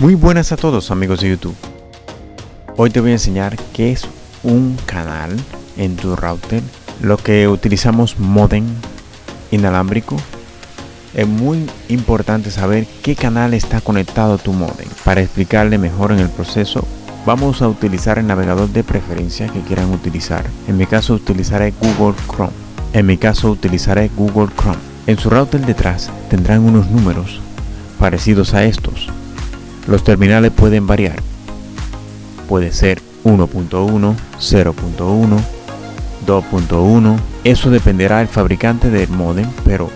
Muy buenas a todos amigos de YouTube. Hoy te voy a enseñar qué es un canal en tu router. Lo que utilizamos modem inalámbrico. Es muy importante saber qué canal está conectado a tu modem. Para explicarle mejor en el proceso, vamos a utilizar el navegador de preferencia que quieran utilizar. En mi caso utilizaré Google Chrome. En mi caso utilizaré Google Chrome. En su router detrás tendrán unos números parecidos a estos. Los terminales pueden variar. Puede ser 1.1, 0.1, 2.1. Eso dependerá del fabricante del modem, pero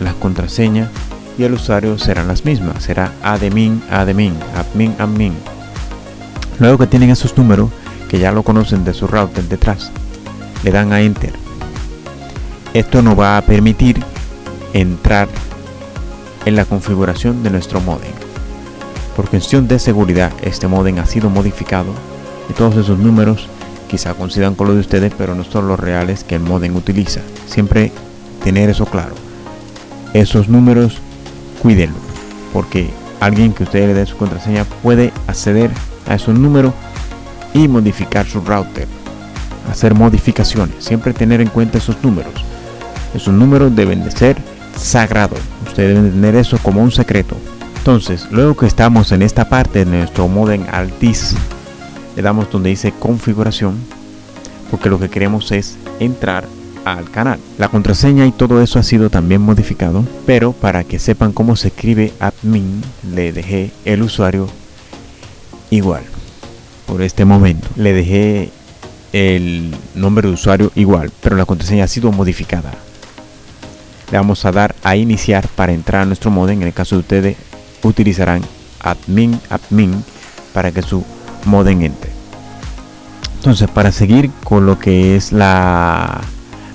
las contraseñas y el usuario serán las mismas. Será admin, admin, admin, admin. Luego que tienen esos números, que ya lo conocen de su router detrás, le dan a Enter. Esto nos va a permitir entrar en la configuración de nuestro modem. Por cuestión de seguridad, este modem ha sido modificado y todos esos números quizá coincidan con los de ustedes, pero no son los reales que el modem utiliza. Siempre tener eso claro. Esos números, cuídenlo, porque alguien que ustedes le dé su contraseña puede acceder a esos números y modificar su router. Hacer modificaciones. Siempre tener en cuenta esos números. Esos números deben de ser sagrado. Ustedes deben tener eso como un secreto. Entonces, luego que estamos en esta parte de nuestro modem Altis, le damos donde dice configuración, porque lo que queremos es entrar al canal. La contraseña y todo eso ha sido también modificado, pero para que sepan cómo se escribe admin, le dejé el usuario igual. Por este momento, le dejé el nombre de usuario igual, pero la contraseña ha sido modificada le vamos a dar a iniciar para entrar a nuestro modem en el caso de ustedes utilizarán admin admin para que su modem entre. Entonces para seguir con lo que es la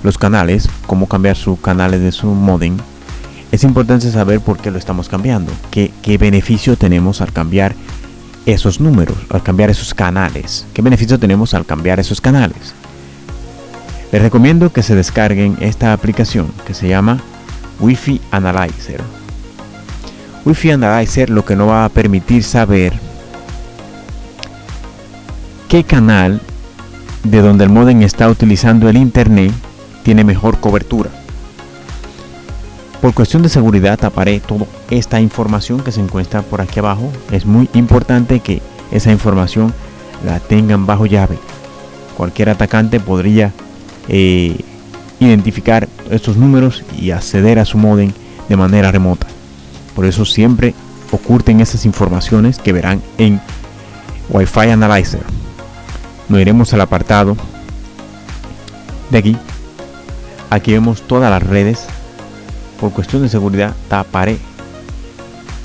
los canales cómo cambiar sus canales de su modem es importante saber por qué lo estamos cambiando qué, qué beneficio tenemos al cambiar esos números al cambiar esos canales. Qué beneficio tenemos al cambiar esos canales les recomiendo que se descarguen esta aplicación que se llama Wi-Fi Analyzer. Wi-Fi Analyzer lo que nos va a permitir saber qué canal de donde el modem está utilizando el internet tiene mejor cobertura. Por cuestión de seguridad taparé toda esta información que se encuentra por aquí abajo. Es muy importante que esa información la tengan bajo llave. Cualquier atacante podría eh, identificar estos números y acceder a su modem de manera remota. Por eso siempre oculten esas informaciones que verán en Wi-Fi Analyzer. Nos iremos al apartado de aquí. Aquí vemos todas las redes. Por cuestión de seguridad taparé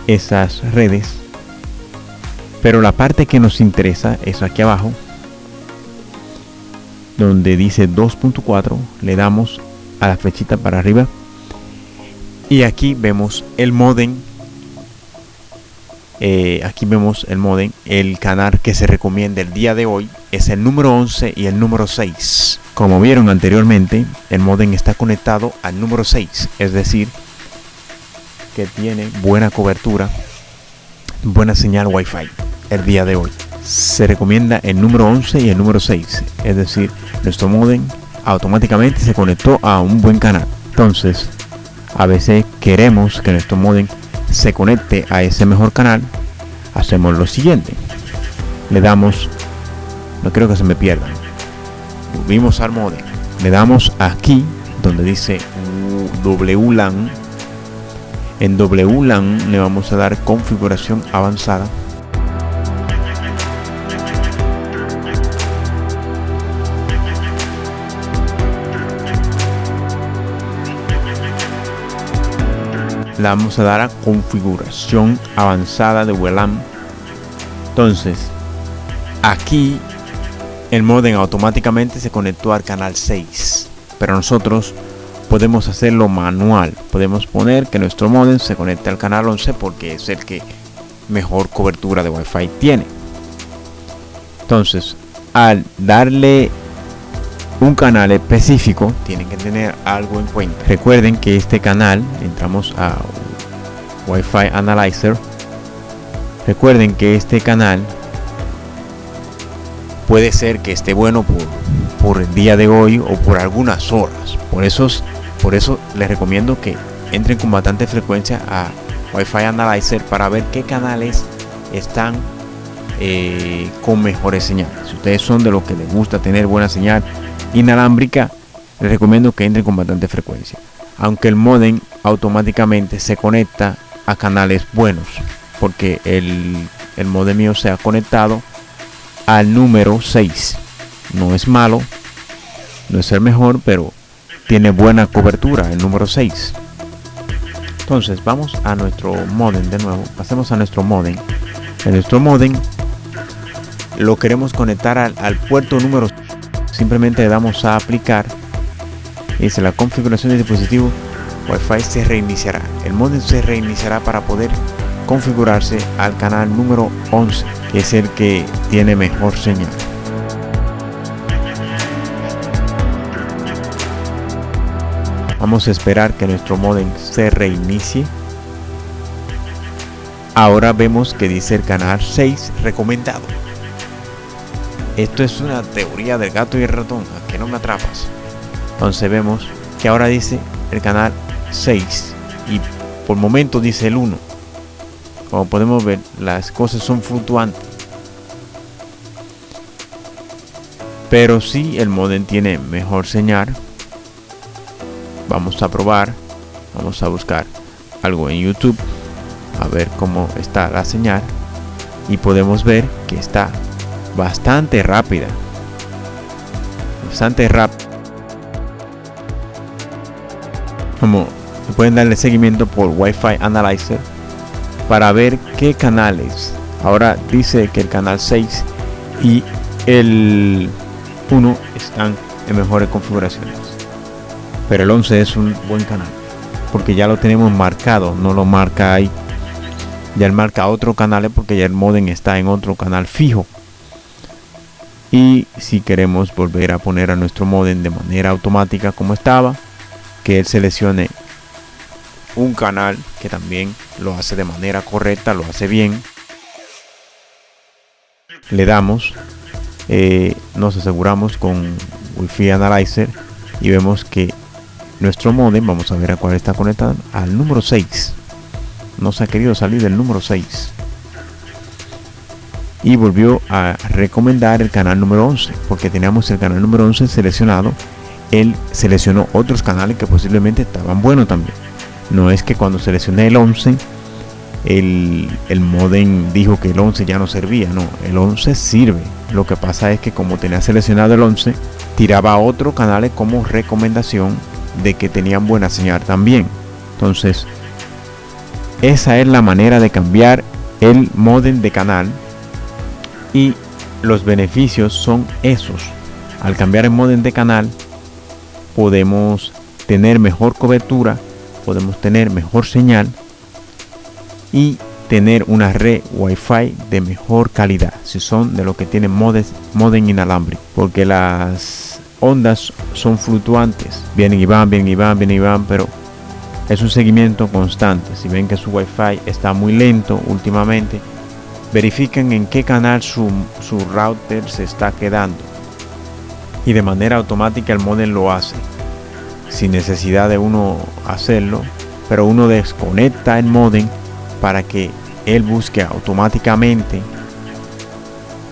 esas redes. Pero la parte que nos interesa es aquí abajo donde dice 2.4 le damos a la flechita para arriba y aquí vemos el modem eh, aquí vemos el modem el canal que se recomienda el día de hoy es el número 11 y el número 6 como vieron anteriormente el modem está conectado al número 6 es decir que tiene buena cobertura buena señal wifi el día de hoy. Se recomienda el número 11 y el número 6 es decir nuestro modem automáticamente se conectó a un buen canal. Entonces a veces queremos que nuestro modem se conecte a ese mejor canal hacemos lo siguiente. Le damos no quiero que se me pierda. Volvimos al modem. Le damos aquí donde dice WLAN en WLAN le vamos a dar configuración avanzada le vamos a dar a configuración avanzada de WLAN entonces aquí el modem automáticamente se conectó al canal 6 pero nosotros podemos hacerlo manual. Podemos poner que nuestro modem se conecte al canal 11 porque es el que mejor cobertura de wifi tiene. Entonces al darle un canal específico tienen que tener algo en cuenta recuerden que este canal entramos a Wi-Fi Analyzer Recuerden que este canal puede ser que esté bueno por, el día de hoy o por algunas horas. Por eso, por eso les recomiendo que entren con bastante frecuencia a Wi-Fi Analyzer para ver qué canales están eh, con mejores señales. Si ustedes son de los que les gusta tener buena señal inalámbrica, les recomiendo que entren con bastante frecuencia. Aunque el modem automáticamente se conecta a canales buenos, porque el, el modem mío se ha conectado al número 6. No es malo, no es el mejor, pero tiene buena cobertura el número 6. Entonces vamos a nuestro modem de nuevo. Pasemos a nuestro modem. En nuestro modem lo queremos conectar al, al puerto número. Simplemente le damos a aplicar. Y dice la configuración del dispositivo Wi-Fi se reiniciará. El modem se reiniciará para poder configurarse al canal número 11, que es el que tiene mejor señal. Vamos a esperar que nuestro modem se reinicie. Ahora vemos que dice el canal 6 recomendado. Esto es una teoría del gato y el ratón, a que no me atrapas. Entonces vemos que ahora dice el canal 6 y por momento dice el 1 como podemos ver las cosas son fluctuantes. Pero si el modem tiene mejor señal. Vamos a probar vamos a buscar algo en youtube a ver cómo está la señal. Y podemos ver que está bastante rápida bastante rápida como pueden darle seguimiento por Wi-Fi Analyzer para ver qué canales. Ahora dice que el canal 6 y el 1 están en mejores configuraciones. Pero el 11 es un buen canal. Porque ya lo tenemos marcado, no lo marca ahí. Ya él marca otro canal porque ya el modem está en otro canal fijo. Y si queremos volver a poner a nuestro modem de manera automática como estaba, que él seleccione un canal que también lo hace de manera correcta, lo hace bien. Le damos, eh, nos aseguramos con Wi-Fi Analyzer y vemos que nuestro modem, vamos a ver a cuál está conectado, al número 6. Nos ha querido salir del número 6. Y volvió a recomendar el canal número 11, porque teníamos el canal número 11 seleccionado. Él seleccionó otros canales que posiblemente estaban buenos también no es que cuando seleccioné el 11 el, el modem dijo que el 11 ya no servía no el 11 sirve lo que pasa es que como tenía seleccionado el 11 tiraba otros canales como recomendación de que tenían buena señal también entonces esa es la manera de cambiar el modem de canal y los beneficios son esos. Al cambiar el modem de canal podemos tener mejor cobertura podemos tener mejor señal y tener una red wifi de mejor calidad si son de lo que tienen modem inalámbrico porque las ondas son fluctuantes. Vienen y van vienen y van vienen y van pero es un seguimiento constante. Si ven que su wifi está muy lento últimamente verifiquen en qué canal su, su router se está quedando. Y de manera automática el modem lo hace sin necesidad de uno hacerlo, pero uno desconecta el modem para que él busque automáticamente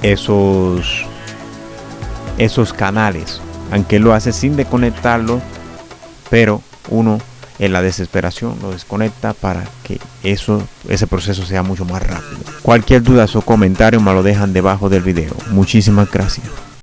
esos esos canales, aunque lo hace sin desconectarlo, pero uno en la desesperación lo desconecta para que eso ese proceso sea mucho más rápido. Cualquier duda o comentario me lo dejan debajo del video. Muchísimas gracias.